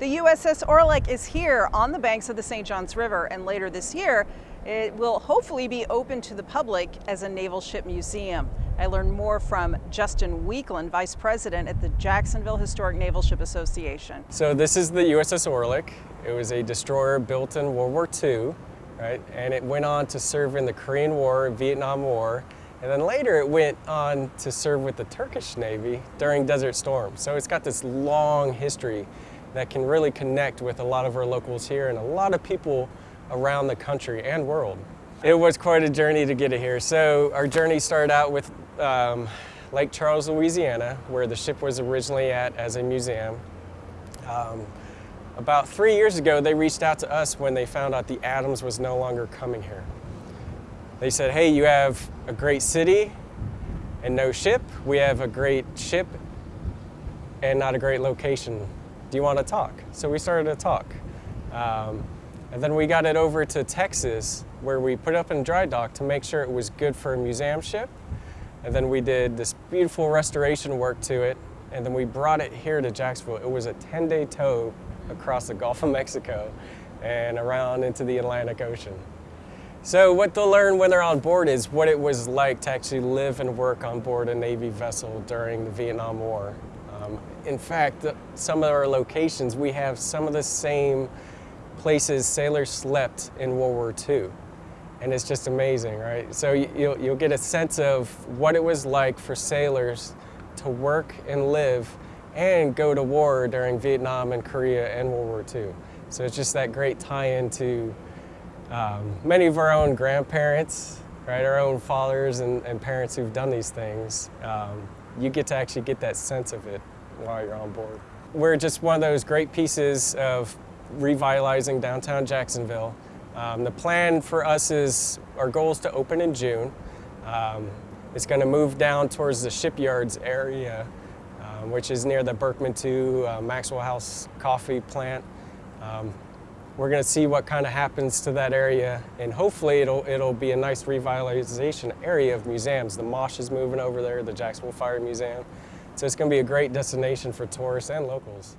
The USS Orleck is here on the banks of the St. Johns River, and later this year, it will hopefully be open to the public as a naval ship museum. I learned more from Justin Weekland, Vice President at the Jacksonville Historic Naval Ship Association. So this is the USS Orleck. It was a destroyer built in World War II, right? And it went on to serve in the Korean War, Vietnam War, and then later it went on to serve with the Turkish Navy during Desert Storm. So it's got this long history that can really connect with a lot of our locals here and a lot of people around the country and world. It was quite a journey to get it here. So our journey started out with um, Lake Charles, Louisiana, where the ship was originally at as a museum. Um, about three years ago, they reached out to us when they found out the Adams was no longer coming here. They said, hey, you have a great city and no ship. We have a great ship and not a great location do you want to talk? So we started to talk. Um, and then we got it over to Texas, where we put it up in dry dock to make sure it was good for a museum ship. And then we did this beautiful restoration work to it, and then we brought it here to Jacksonville. It was a 10-day tow across the Gulf of Mexico and around into the Atlantic Ocean. So what they'll learn when they're on board is what it was like to actually live and work on board a Navy vessel during the Vietnam War. Um, in fact, some of our locations, we have some of the same places sailors slept in World War II. And it's just amazing, right? So you'll, you'll get a sense of what it was like for sailors to work and live and go to war during Vietnam and Korea and World War II. So it's just that great tie-in to um, many of our own grandparents, right, our own fathers and, and parents who've done these things. Um, you get to actually get that sense of it while you're on board. We're just one of those great pieces of revitalizing downtown Jacksonville. Um, the plan for us is, our goal is to open in June. Um, it's going to move down towards the shipyards area, um, which is near the Berkman 2 uh, Maxwell House coffee plant. Um, we're going to see what kind of happens to that area and hopefully it'll, it'll be a nice revitalization area of museums. The MOSH is moving over there, the Jacksonville Fire Museum. So it's going to be a great destination for tourists and locals.